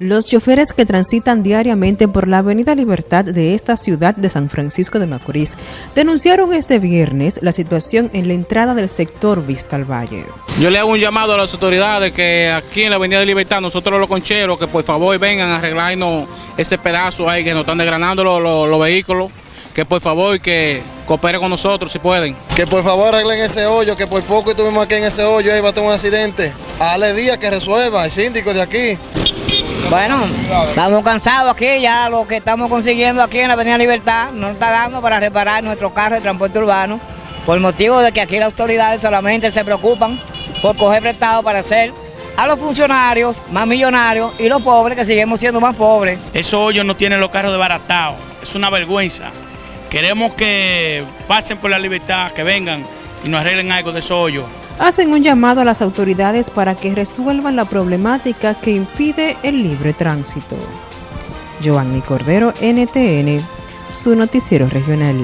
Los choferes que transitan diariamente por la Avenida Libertad de esta ciudad de San Francisco de Macorís denunciaron este viernes la situación en la entrada del sector Vista al Valle. Yo le hago un llamado a las autoridades que aquí en la Avenida Libertad, nosotros los concheros, que por favor vengan a arreglarnos ese pedazo ahí que nos están desgranando los, vehículos, que por favor que cooperen con nosotros si pueden. Que por favor arreglen ese hoyo, que por poco estuvimos aquí en ese hoyo, ahí va a tener un accidente. Ale día que resuelva, el síndico de aquí. Bueno, estamos cansados aquí, ya lo que estamos consiguiendo aquí en la Avenida Libertad no está dando para reparar nuestro carro de transporte urbano, por motivo de que aquí las autoridades solamente se preocupan por coger prestado para hacer a los funcionarios más millonarios y los pobres que seguimos siendo más pobres. Esos hoyos no tienen los carros desbaratados, es una vergüenza. Queremos que pasen por la libertad, que vengan y nos arreglen algo de esos hoyos hacen un llamado a las autoridades para que resuelvan la problemática que impide el libre tránsito. Cordero, NTN, su noticiero regional.